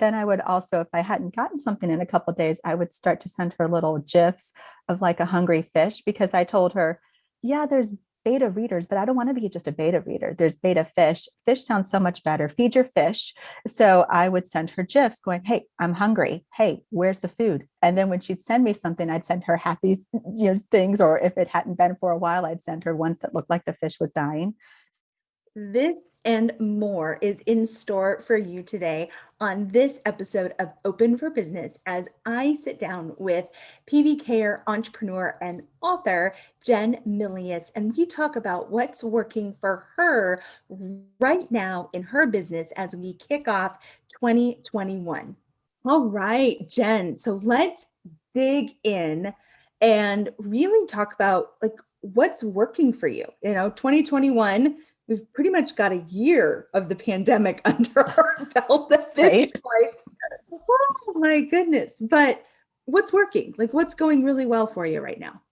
then I would also, if I hadn't gotten something in a couple days, I would start to send her little GIFs of like a hungry fish because I told her, yeah, there's beta readers, but I don't want to be just a beta reader. There's beta fish. Fish sounds so much better. Feed your fish. So I would send her GIFs going, hey, I'm hungry. Hey, where's the food? And then when she'd send me something, I'd send her happy you know, things. Or if it hadn't been for a while, I'd send her ones that looked like the fish was dying. This and more is in store for you today on this episode of Open for Business as I sit down with PBKer entrepreneur and author Jen Milius and we talk about what's working for her right now in her business as we kick off 2021. All right, Jen. So let's dig in and really talk about like what's working for you. You know, 2021 we've pretty much got a year of the pandemic under our belt at this right. point. Oh my goodness. But what's working? Like what's going really well for you right now?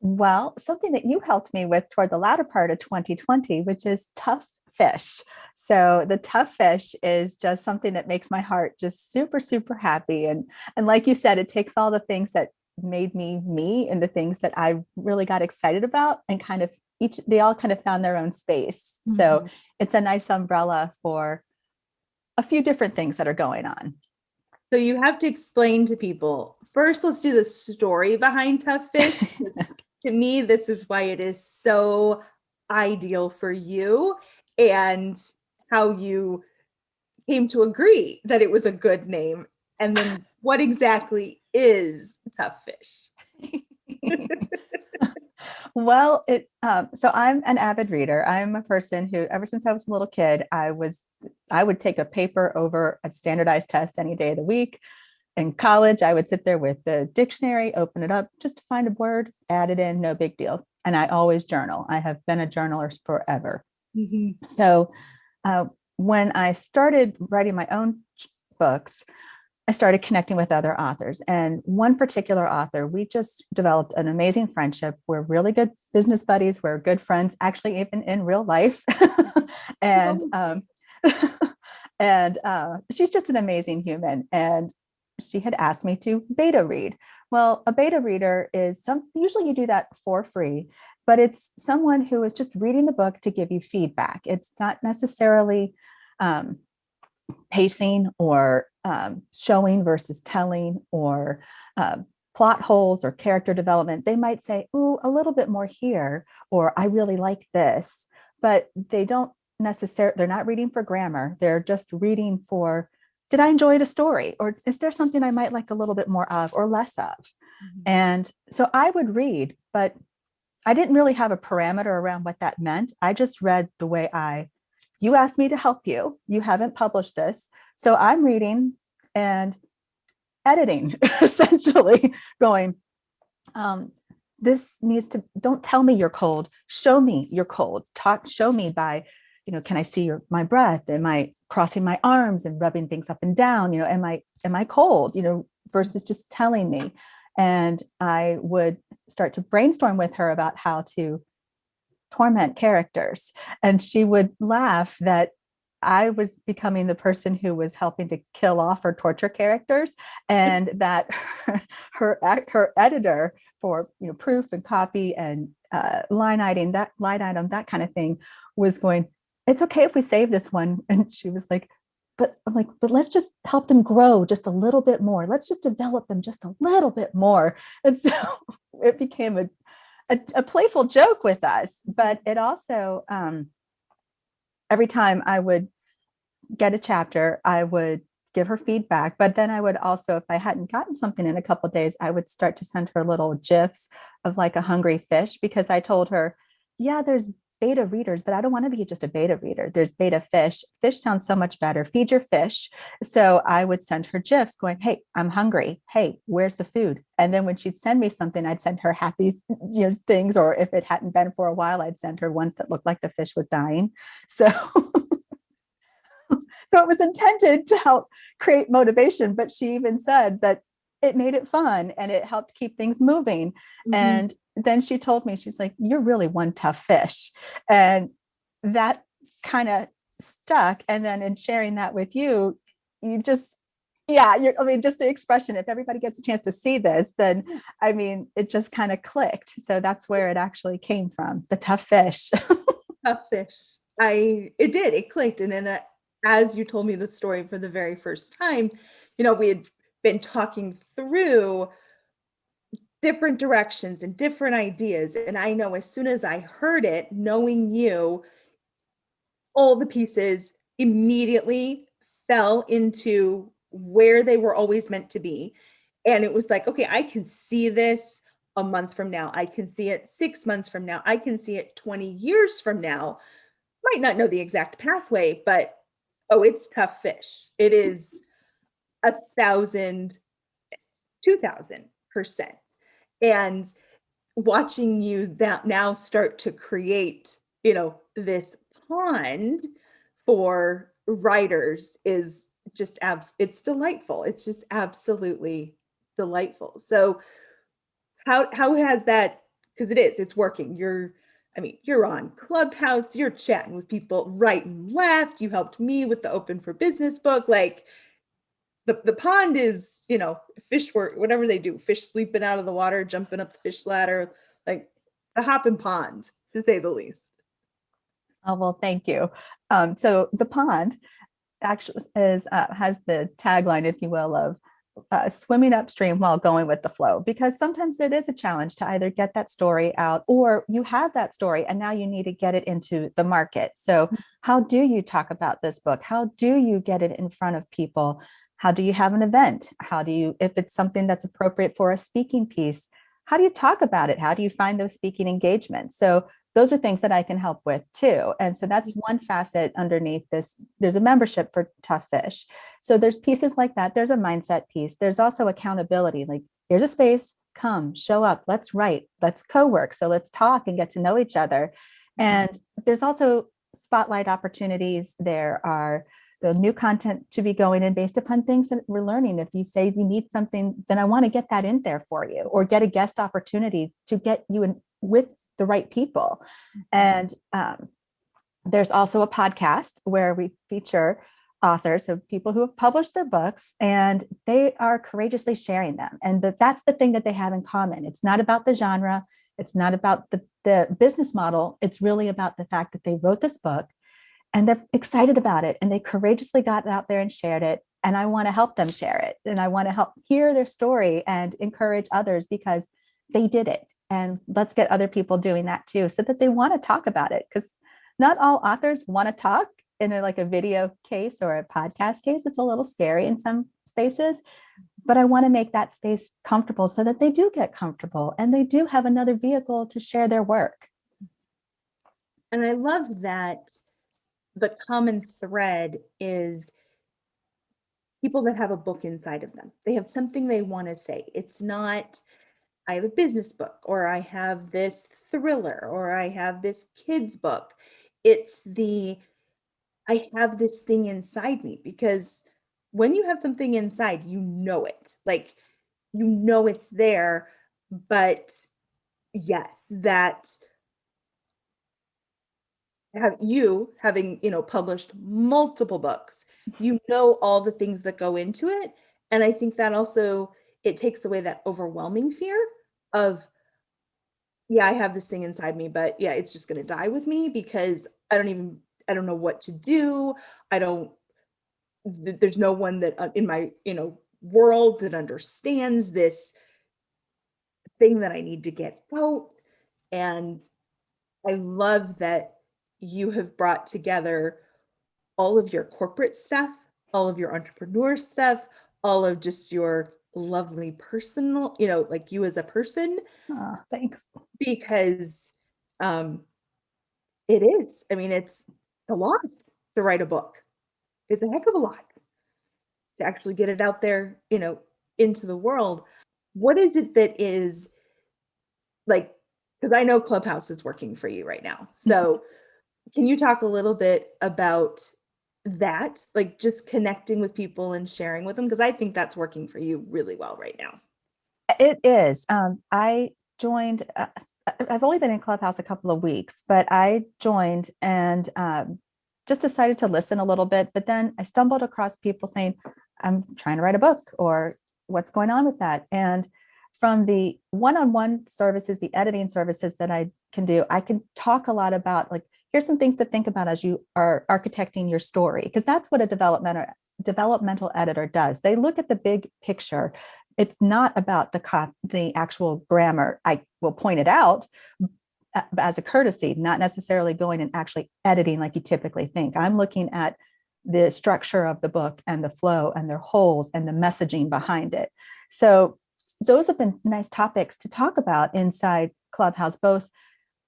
Well, something that you helped me with toward the latter part of 2020, which is tough fish. So the tough fish is just something that makes my heart just super, super happy. And, and like you said, it takes all the things that made me me and the things that I really got excited about and kind of each they all kind of found their own space. Mm -hmm. So mm-hmm. it's a nice umbrella for a few different things that are going on. So you have to explain to people, first, let's do the story behind Tough Fish. to me, this is why it is so ideal for you and how you came to agree that it was a good name. And then what exactly is Tough Fish? Well, it um, so I'm an avid reader. I'm a person who, ever since I was a little kid, I was I would take a paper over a standardized test any day of the week. In college, I would sit there with the dictionary, open it up just to find a word, add it in, no big deal. And I always journal. I have been a journaler forever. Mm -hmm. So uh, when I started writing my own books, I started connecting with other authors and one particular author, we just developed an amazing friendship. We're really good business buddies. We're good friends, actually even in real life. and um, and uh, she's just an amazing human. And she had asked me to beta read. Well, a beta reader is some, usually you do that for free, but it's someone who is just reading the book to give you feedback. It's not necessarily um, pacing or um, showing versus telling or uh, plot holes or character development, they might say, ooh, a little bit more here, or I really like this, but they don't necessarily, they're not reading for grammar. They're just reading for, did I enjoy the story? Or is there something I might like a little bit more of or less of? Mm -hmm. And so I would read, but I didn't really have a parameter around what that meant. I just read the way I you asked me to help you. You haven't published this. So I'm reading and editing, essentially going, um, this needs to, don't tell me you're cold. Show me you're cold. Talk, show me by, you know, can I see your, my breath? Am I crossing my arms and rubbing things up and down? You know, am I, am I cold? You know, versus just telling me. And I would start to brainstorm with her about how to torment characters. And she would laugh that I was becoming the person who was helping to kill off or torture characters and that her, her, her editor for you know proof and copy and uh, line item that line item that kind of thing was going it's okay if we save this one. And she was like but I'm like but let's just help them grow just a little bit more. Let's just develop them just a little bit more. And so it became a a, a playful joke with us, but it also, um, every time I would get a chapter, I would give her feedback, but then I would also, if I hadn't gotten something in a couple days, I would start to send her little GIFs of like a hungry fish because I told her, yeah, there's beta readers, but I don't want to be just a beta reader. There's beta fish. Fish sounds so much better. Feed your fish. So I would send her GIFs going, hey, I'm hungry. Hey, where's the food? And then when she'd send me something, I'd send her happy you know, things, or if it hadn't been for a while, I'd send her ones that looked like the fish was dying. So, so it was intended to help create motivation, but she even said that it made it fun and it helped keep things moving. Mm -hmm. And then she told me, she's like, you're really one tough fish. And that kind of stuck. And then in sharing that with you, you just, yeah, you're, I mean, just the expression, if everybody gets a chance to see this, then, I mean, it just kind of clicked. So that's where it actually came from, the tough fish. tough fish. I it did it clicked, and then uh, as you told me the story for the very first time, you know we had been talking through different directions and different ideas, and I know as soon as I heard it, knowing you, all the pieces immediately fell into where they were always meant to be, and it was like, okay, I can see this a month from now. I can see it six months from now. I can see it 20 years from now. Might not know the exact pathway, but oh, it's tough fish. It is a thousand, two thousand percent. And watching you that now start to create, you know, this pond for writers is just abs it's delightful. It's just absolutely delightful. So how how has that because it is it's working you're i mean you're on clubhouse you're chatting with people right and left you helped me with the open for business book like the, the pond is you know fish work whatever they do fish sleeping out of the water jumping up the fish ladder like a hopping pond to say the least oh well thank you um, so the pond actually is uh, has the tagline if you will of uh, swimming upstream while going with the flow because sometimes it is a challenge to either get that story out or you have that story and now you need to get it into the market. So how do you talk about this book? How do you get it in front of people? How do you have an event? How do you, if it's something that's appropriate for a speaking piece, how do you talk about it? How do you find those speaking engagements? So those are things that I can help with too. And so that's mm-hmm. one facet underneath this. There's a membership for Tough Fish. So there's pieces like that. There's a mindset piece. There's also accountability. Like here's a space, come, show up, let's write, let's co-work. So let's talk and get to know each other. Mm-hmm. And there's also spotlight opportunities. There are the new content to be going in based upon things that we're learning. If you say you need something, then I want to get that in there for you or get a guest opportunity to get you in with the right people. And um, there's also a podcast where we feature authors, so people who have published their books and they are courageously sharing them. And that that's the thing that they have in common. It's not about the genre. It's not about the, the business model. It's really about the fact that they wrote this book and they're excited about it and they courageously got out there and shared it. And I want to help them share it. And I want to help hear their story and encourage others because they did it and let's get other people doing that too so that they want to talk about it because not all authors want to talk in a, like a video case or a podcast case it's a little scary in some spaces but i want to make that space comfortable so that they do get comfortable and they do have another vehicle to share their work and i love that the common thread is people that have a book inside of them they have something they want to say it's not I have a business book or I have this thriller or I have this kids book. It's the I have this thing inside me because when you have something inside, you know it. Like you know it's there, but yes, that have you having, you know, published multiple books, you know all the things that go into it. And I think that also it takes away that overwhelming fear of yeah, I have this thing inside me, but yeah, it's just going to die with me because I don't even I don't know what to do. I don't there's no one that uh, in my, you know, world that understands this thing that I need to get out and I love that you have brought together all of your corporate stuff, all of your entrepreneur stuff, all of just your lovely personal, you know, like you as a person. Oh, thanks. Because um it is. I mean, it's a lot to write a book. It's a heck of a lot to actually get it out there, you know, into the world. What is it that is like because I know Clubhouse is working for you right now. So can you talk a little bit about that, like just connecting with people and sharing with them? Because I think that's working for you really well right now. It is. Um, I joined, uh, I've only been in Clubhouse a couple of weeks, but I joined and um, just decided to listen a little bit, but then I stumbled across people saying, I'm trying to write a book or what's going on with that. And from the one-on-one services, the editing services that I can do, I can talk a lot about like, here's some things to think about as you are architecting your story, because that's what a developmental developmental editor does. They look at the big picture. It's not about the the actual grammar. I will point it out uh, as a courtesy, not necessarily going and actually editing like you typically think. I'm looking at the structure of the book and the flow and their holes and the messaging behind it. So those have been nice topics to talk about inside Clubhouse, both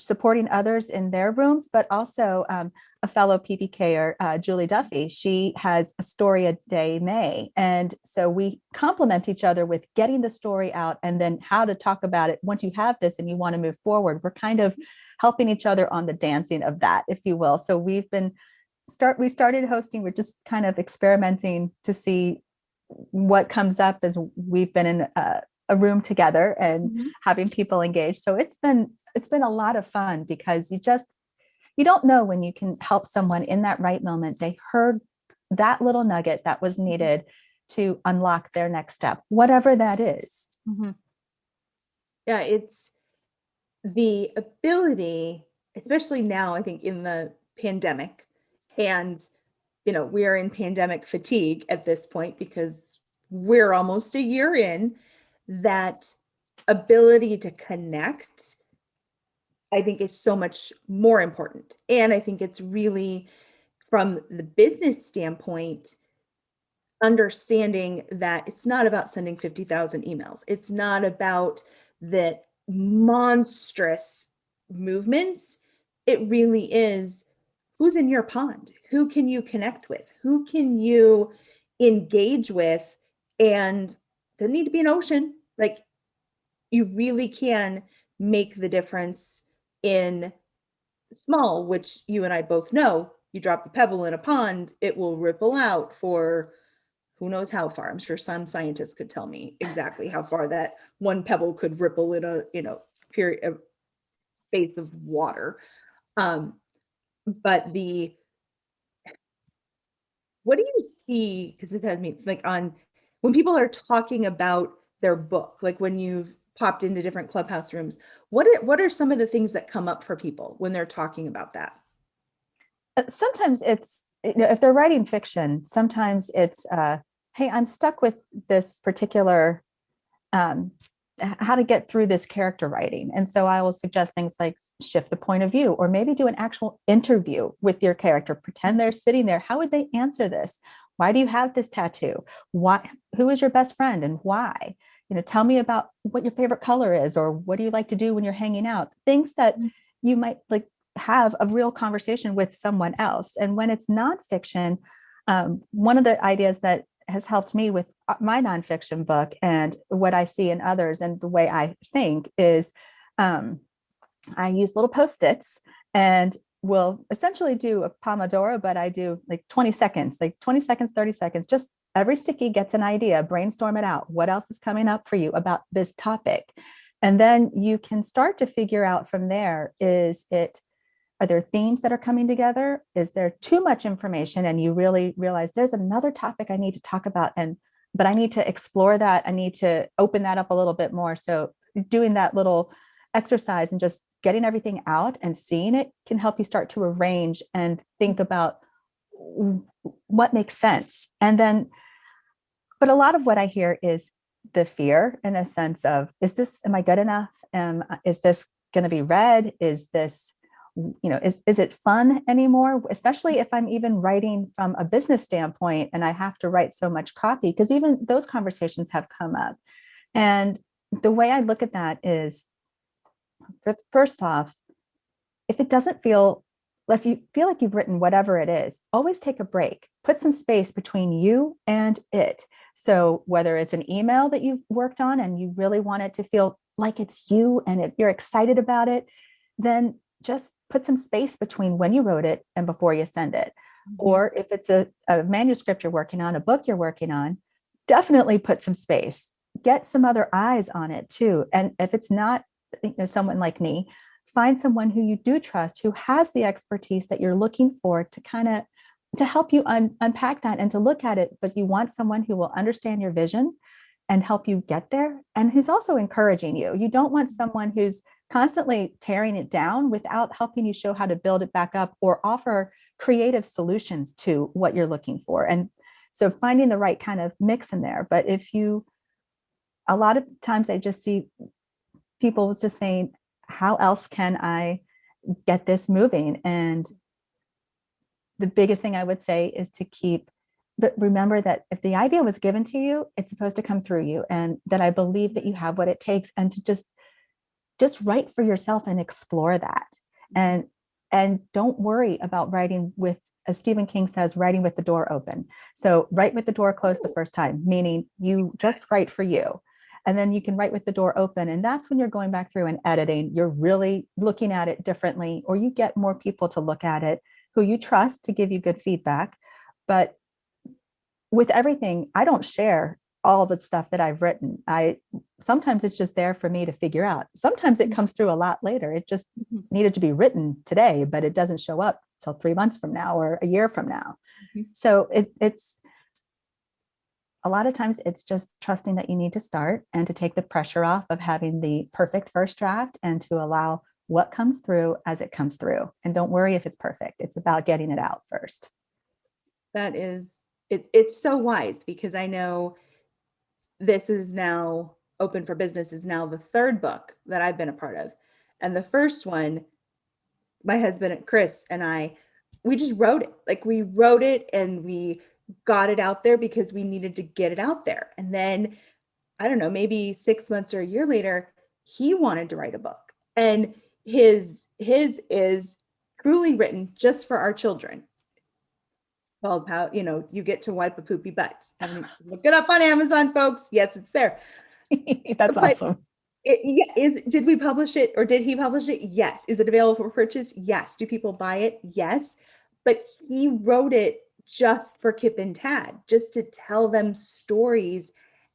supporting others in their rooms, but also um, a fellow PPKer, uh, Julie Duffy, she has a story a day May. And so we complement each other with getting the story out and then how to talk about it. Once you have this and you want to move forward, we're kind of helping each other on the dancing of that, if you will. So we've been start, we started hosting, we're just kind of experimenting to see what comes up as we've been in a, a room together and mm -hmm. having people engage. So it's been it's been a lot of fun because you just you don't know when you can help someone in that right moment. They heard that little nugget that was mm-hmm. needed to unlock their next step, whatever that is. Mm -hmm. Yeah, it's the ability, especially now, I think in the pandemic and, you know, we are in pandemic fatigue at this point because we're almost a year in that ability to connect I think is so much more important. And I think it's really from the business standpoint, understanding that it's not about sending 50,000 emails. It's not about that monstrous movements. It really is who's in your pond? Who can you connect with? Who can you engage with? And there need to be an ocean. Like you really can make the difference in small, which you and I both know, you drop a pebble in a pond, it will ripple out for who knows how far. I'm sure some scientists could tell me exactly how far that one pebble could ripple in a, you know, period of space of water. Um, but the, what do you see? Because this has me like on when people are talking about their book, like when you've popped into different clubhouse rooms. What are, what are some of the things that come up for people when they're talking about that? Uh, sometimes it's, you know, if they're writing fiction, sometimes it's, uh, hey, I'm stuck with this particular, um, how to get through this character writing. And so I will suggest things like shift the point of view, or maybe do an actual interview with your character, pretend they're sitting there. How would they answer this? Why do you have this tattoo? Why, who is your best friend and why? you know, tell me about what your favorite color is, or what do you like to do when you're hanging out? Things that mm. you might like have a real conversation with someone else. And when it's nonfiction, um, one of the ideas that has helped me with uh, my nonfiction book and what I see in others and the way I think is um, I use little post-its and will essentially do a Pomodoro, but I do like 20 seconds, like 20 seconds, 30 seconds, just every sticky gets an idea, brainstorm it out. What else is coming up for you about this topic? And then you can start to figure out from there, is it, are there themes that are coming together? Is there too much information and you really realize there's another topic I need to talk about and but I need to explore that. I need to open that up a little bit more. So doing that little exercise and just getting everything out and seeing it can help you start to arrange and think about what makes sense. And then, but a lot of what I hear is the fear in a sense of, is this, am I good enough? Um, is this going to be read? Is this, you know, is, is it fun anymore? Especially if I'm even writing from a business standpoint and I have to write so much copy, because even those conversations have come up. And the way I look at that is, first off, if it doesn't feel if you feel like you've written whatever it is, always take a break. Put some space between you and it. So whether it's an email that you've worked on and you really want it to feel like it's you and it, you're excited about it, then just put some space between when you wrote it and before you send it. Mm -hmm. Or if it's a, a manuscript you're working on, a book you're working on, definitely put some space. Get some other eyes on it too. And if it's not you know, someone like me, find someone who you do trust, who has the expertise that you're looking for to kind of to help you un unpack that and to look at it, but you want someone who will understand your vision and help you get there and who's also encouraging you. You don't want mm-hmm. someone who's constantly tearing it down without helping you show how to build it back up or offer creative solutions to what you're looking for. And so finding the right kind of mix in there. But if you, a lot of times I just see people was just saying, how else can I get this moving? And the biggest thing I would say is to keep, but remember that if the idea was given to you, it's supposed to come through you and that I believe that you have what it takes and to just, just write for yourself and explore that. And, and don't worry about writing with, as Stephen King says, writing with the door open. So write with the door closed the first time, meaning you just write for you and then you can write with the door open. And that's when you're going back through and editing, you're really looking at it differently, or you get more people to look at it who you trust to give you good feedback. But with everything, I don't share all the stuff that I've written. I sometimes it's just there for me to figure out. Sometimes it comes through a lot later. It just needed to be written today, but it doesn't show up till three months from now or a year from now. Mhm. So it, it's a lot of times it's just trusting that you need to start and to take the pressure off of having the perfect first draft and to allow what comes through as it comes through. And don't worry if it's perfect. It's about getting it out first. That is, it, it's so wise because I know this is now open for business is now the third book that I've been a part of. And the first one, my husband Chris and I, we just wrote it. Like we wrote it and we got it out there because we needed to get it out there. And then I don't know, maybe six months or a year later, he wanted to write a book. And his his is truly written just for our children. Called how you know you get to wipe a poopy butt. And look it up on amazon folks. Yes it's there. That's But- awesome. it, yeah, is did we publish it or did he publish it? Yes. Is it available for purchase? Yes. Do people buy it? Yes. But he wrote it just for kip and tad just to tell them stories.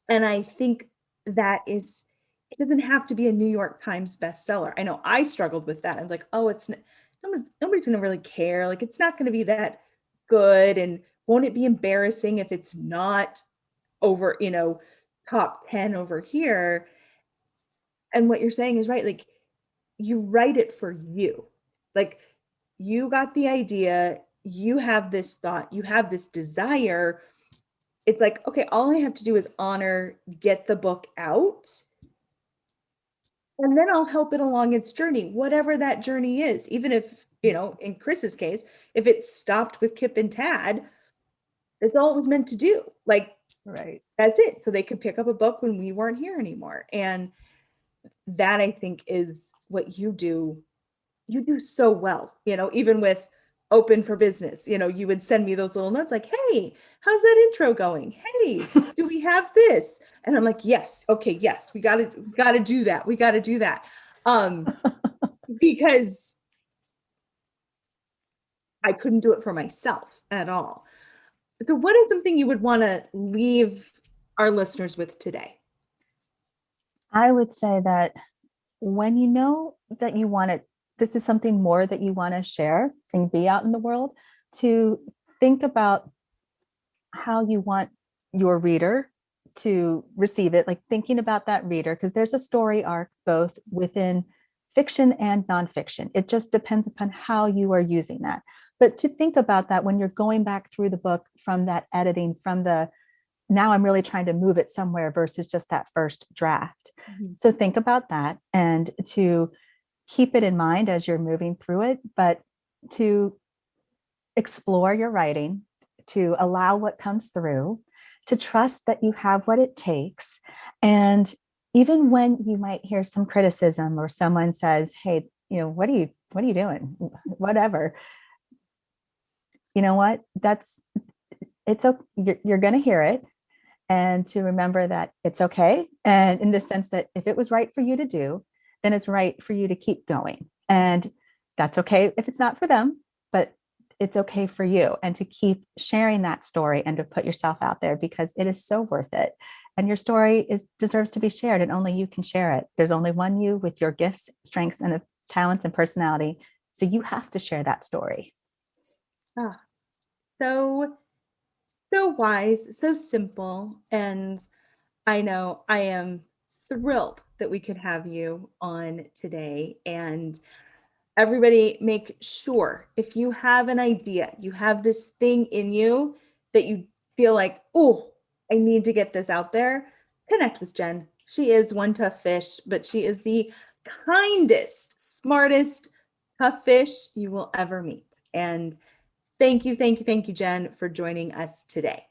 And i think that is it doesn't have to be a new york times bestseller. I know i struggled with that. I was like oh it's nobody's, going to really care. Like it's not going to be that good. And won't it be embarrassing if it's not over you know top 10 over here? And what you're saying is right. Like you write it for you. Like you got the idea you have this thought you have this desire it's like okay all i have to do is honor get the book out and then i'll help it along its journey whatever that journey is even if you know in chris's case if it stopped with kip and tad that's all it was meant to do like Right. that's it. So they could pick up a book when we weren't here anymore. And that I think is what you do. You do so well, you know, even with open for business, you know, you would send me those little notes like, hey, how's that intro going? Hey, do we have this? And I'm like, yes, okay, yes, we gotta gotta do that. We gotta do that. Um, because I couldn't do it for myself at all. So, what is something you would want to leave our listeners with today? I would say that when you know that you want to, this is something more that you want to share and be out in the world, to think about how you want your reader to receive it, like thinking about that reader, because there's a story arc both within fiction and nonfiction. It just depends upon how you are using that. But to think about that when you're going back through the book from that editing, from the now I'm really trying to move it somewhere versus just that first draft. Mhm. So think about that and to keep it in mind as you're moving through it, but to explore your writing, to allow what comes through, to trust that you have what it takes. And even when you might hear some criticism or someone says, hey, you know, what are you, what are you doing? Whatever. You know what? That's, it's, okay. you're, you're going to hear it and to remember that it's okay. And in the sense that if it was right for you to do, then it's right for you to keep going. And that's okay if it's not for them, but it's okay for you and to keep sharing that story and to put yourself out there because it is so worth it. And your story is deserves to be shared and only you can share it. There's only one you with your gifts, strengths, and talents and personality. So you have to share that story. Ah, so, so wise, so simple. And I know I am thrilled that we could have you on today. And everybody, make sure if you have an idea, you have this thing in you that you feel like, oh, I need to get this out there, connect with Jen. She is one tough fish, but she is the kindest, smartest, tough fish you will ever meet. And thank you, thank you, thank you, Jen, for joining us today.